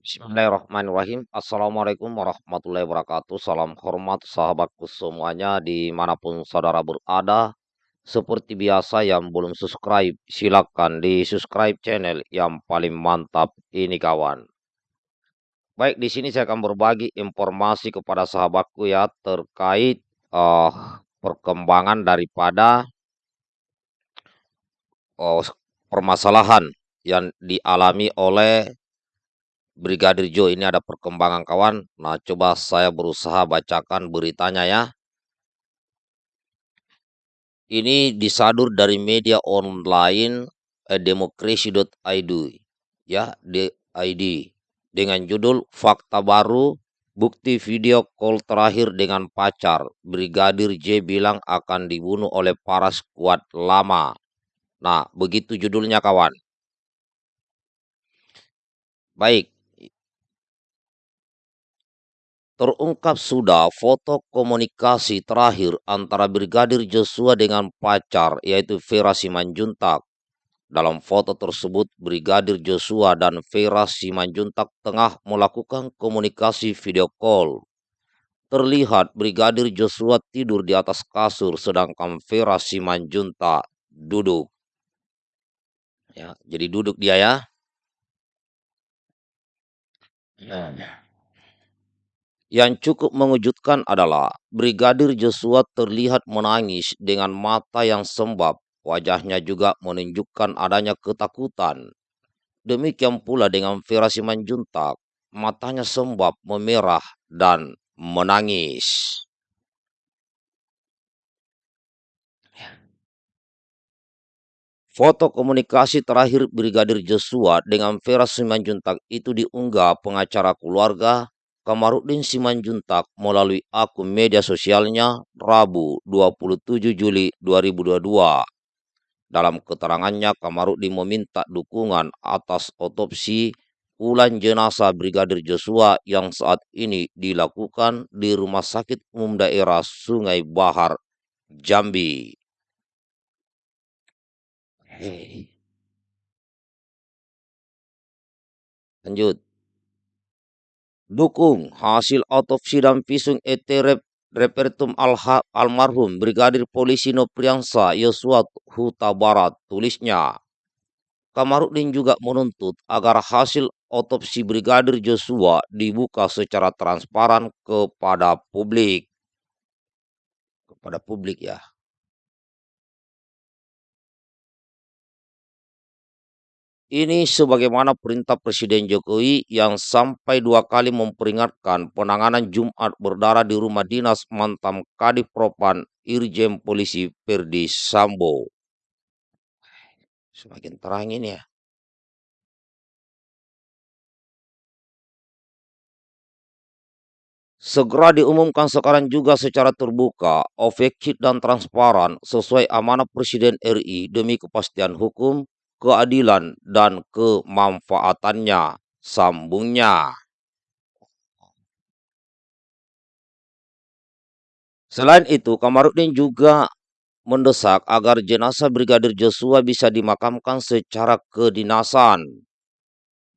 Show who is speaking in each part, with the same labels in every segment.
Speaker 1: Bismillahirrahmanirrahim. Assalamualaikum warahmatullahi wabarakatuh. Salam hormat sahabatku semuanya di mana pun saudara berada. Seperti biasa yang belum subscribe, silakan di subscribe channel yang paling mantap ini kawan. Baik, di sini saya akan berbagi informasi kepada sahabatku ya terkait uh, perkembangan daripada uh, permasalahan yang dialami oleh Brigadir Jo ini ada perkembangan kawan. Nah, coba saya berusaha bacakan beritanya ya. Ini disadur dari media online eh, demokrasi.id ya, ID dengan judul Fakta Baru Bukti video call terakhir dengan pacar. Brigadir J bilang akan dibunuh oleh para skuad lama. Nah, begitu judulnya kawan. Baik, Terungkap sudah foto komunikasi terakhir antara Brigadir Joshua dengan pacar yaitu Vera Simanjuntak. Dalam foto tersebut, Brigadir Joshua dan Vera Simanjuntak tengah melakukan komunikasi video call. Terlihat Brigadir Joshua tidur di atas kasur sedangkan Vera Simanjuntak duduk. Ya, jadi duduk dia ya. Nah. Yang cukup mengejutkan adalah Brigadir Joshua terlihat menangis dengan mata yang sembab. Wajahnya juga menunjukkan adanya ketakutan. Demikian pula dengan Vera Simanjuntak. Matanya sembab, memerah, dan menangis. Foto komunikasi terakhir Brigadir Joshua dengan Vera Simanjuntak itu diunggah pengacara keluarga Kamarudin Simanjuntak melalui akun media sosialnya Rabu 27 Juli 2022. Dalam keterangannya, Kamarudin meminta dukungan atas otopsi ulang jenazah Brigadir Joshua yang saat ini dilakukan di Rumah Sakit Umum Daerah Sungai Bahar, Jambi. Lanjut. Dukung hasil otopsi dan visum et repertum al almarhum Brigadir Polisi Nopriansa Yosua Huta Barat tulisnya. Kamarudin juga menuntut agar hasil otopsi Brigadir Joshua dibuka secara transparan kepada publik. Kepada publik ya. Ini sebagaimana perintah Presiden Jokowi yang sampai dua kali memperingatkan penanganan Jumat berdarah di rumah dinas mantan Kadif Propan Irjen Polisi Perdi Sambo. Semakin terang ini ya. Segera diumumkan sekarang juga secara terbuka, objektif dan transparan sesuai amanah Presiden RI demi kepastian hukum, keadilan dan kemanfaatannya. Sambungnya. Selain itu, Kamarudin juga mendesak agar jenazah Brigadir Joshua bisa dimakamkan secara kedinasan.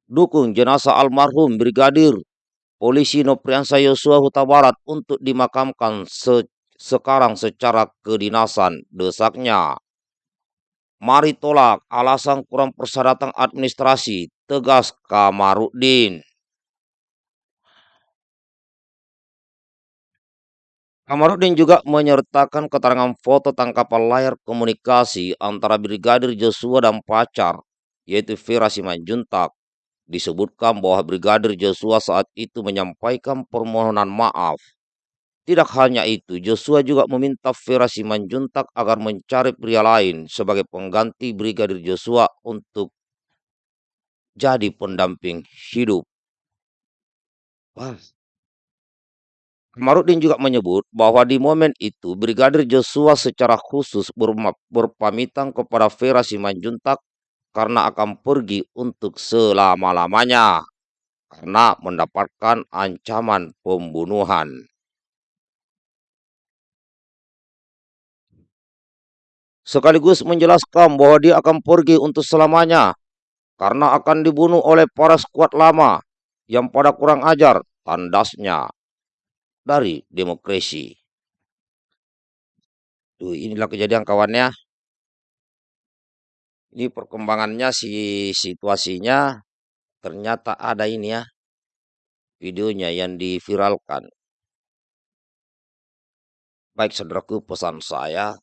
Speaker 1: Dukung jenazah almarhum Brigadir Polisi Nopriansa Yosua Huta Barat untuk dimakamkan se sekarang secara kedinasan, desaknya. Mari tolak alasan kurang persyaratan administrasi, tegas Kamarudin. Kamarudin juga menyertakan keterangan foto tangkapan layar komunikasi antara Brigadir Joshua dan pacar, yaitu Vera Simanjuntak. Disebutkan bahwa Brigadir Joshua saat itu menyampaikan permohonan maaf tidak hanya itu, Joshua juga meminta Vera Simanjuntak agar mencari pria lain sebagai pengganti Brigadir Joshua untuk jadi pendamping hidup. Wah. Juga menyebut bahwa di momen itu Brigadir Joshua secara khusus berpamitan kepada Vera Simanjuntak karena akan pergi untuk selama-lamanya karena mendapatkan ancaman pembunuhan. Sekaligus menjelaskan bahwa dia akan pergi untuk selamanya karena akan dibunuh oleh para skuad lama. yang pada kurang ajar, tandasnya dari demokrasi. Tuh, inilah kejadian kawannya. Ini perkembangannya si situasinya ternyata ada ini ya videonya yang diviralkan. Baik saudaraku pesan saya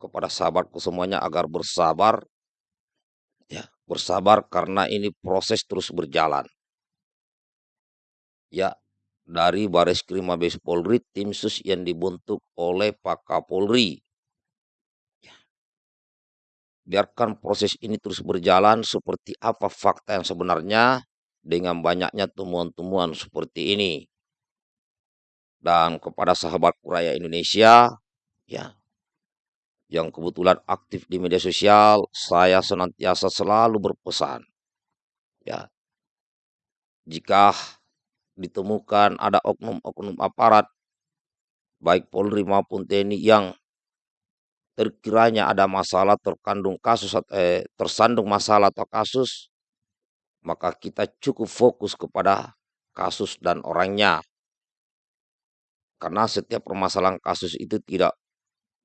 Speaker 1: kepada sahabatku semuanya agar bersabar ya bersabar karena ini proses terus berjalan. Ya dari Baris Krim Mabes Polri tim sus yang dibentuk oleh Pak Kapolri. Ya. biarkan proses ini terus berjalan seperti apa fakta yang sebenarnya dengan banyaknya temuan-temuan seperti ini. Dan kepada sahabat Kuraya Indonesia ya yang kebetulan aktif di media sosial, saya senantiasa selalu berpesan ya. Jika ditemukan ada oknum-oknum aparat baik Polri maupun TNI yang terkiranya ada masalah terkandung kasus eh, tersandung masalah atau kasus maka kita cukup fokus kepada kasus dan orangnya karena setiap permasalahan kasus itu tidak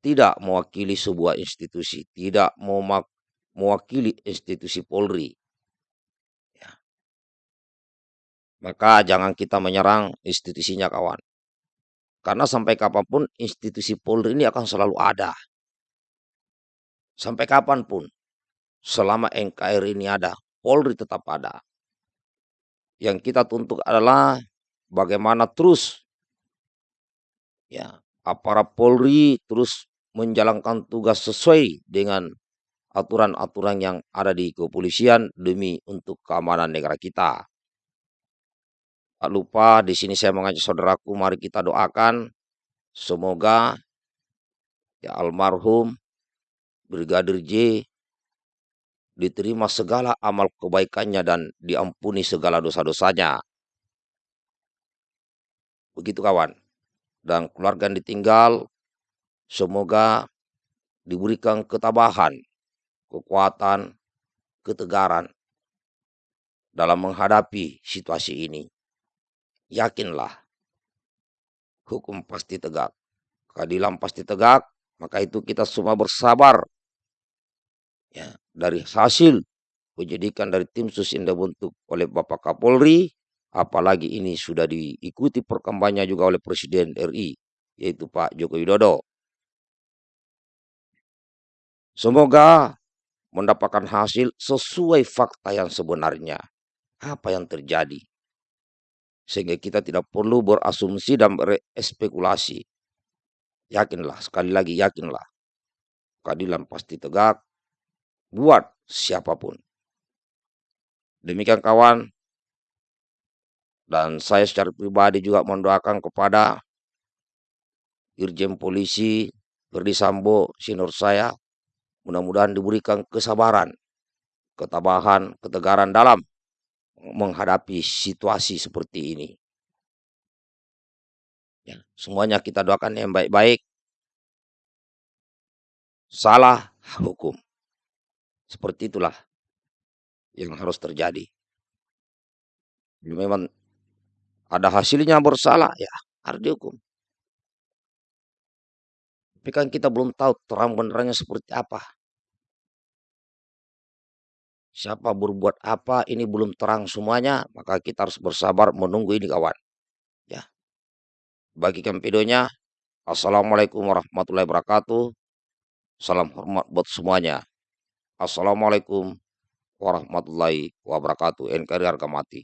Speaker 1: tidak mewakili sebuah institusi, tidak mewakili institusi Polri. Ya. Maka jangan kita menyerang institusinya kawan. Karena sampai kapan pun institusi Polri ini akan selalu ada. Sampai kapan pun, selama NKRI ini ada, Polri tetap ada. Yang kita tuntut adalah bagaimana terus ya aparat Polri terus menjalankan tugas sesuai dengan aturan-aturan yang ada di kepolisian demi untuk keamanan negara kita. Tak lupa di sini saya mengajak saudaraku mari kita doakan semoga ya almarhum Brigadir J diterima segala amal kebaikannya dan diampuni segala dosa-dosanya. Begitu kawan dan keluarga yang ditinggal semoga diberikan ketabahan, kekuatan, ketegaran dalam menghadapi situasi ini. Yakinlah, hukum pasti tegak, keadilan pasti tegak, maka itu kita semua bersabar. Ya, dari hasil penyidikan dari tim sus yang dibentuk oleh Bapak Kapolri, Apalagi ini sudah diikuti perkembangannya juga oleh Presiden RI, yaitu Pak Joko Widodo. Semoga mendapatkan hasil sesuai fakta yang sebenarnya. Apa yang terjadi. Sehingga kita tidak perlu berasumsi dan berespekulasi. Yakinlah, sekali lagi yakinlah. Keadilan pasti tegak buat siapa pun. Demikian kawan, dan saya secara pribadi juga mendoakan kepada Irjen Polisi Verdi Sambo, saya, mudah-mudahan diberikan kesabaran, ketabahan, ketegaran dalam menghadapi situasi seperti ini. Ya, semuanya kita doakan yang baik-baik. Salah hukum. Seperti itulah yang harus terjadi. Memang ada hasilnya bersalah, ya harus dihukum. Tapi kan kita belum tahu terang benerannya seperti apa. Siapa berbuat apa, ini belum terang semuanya, maka kita harus bersabar menunggu ini kawan. Ya. Bagikan videonya. Assalamualaikum warahmatullahi wabarakatuh. Salam hormat buat semuanya. Assalamualaikum warahmatullahi wabarakatuh. NKRI harga mati.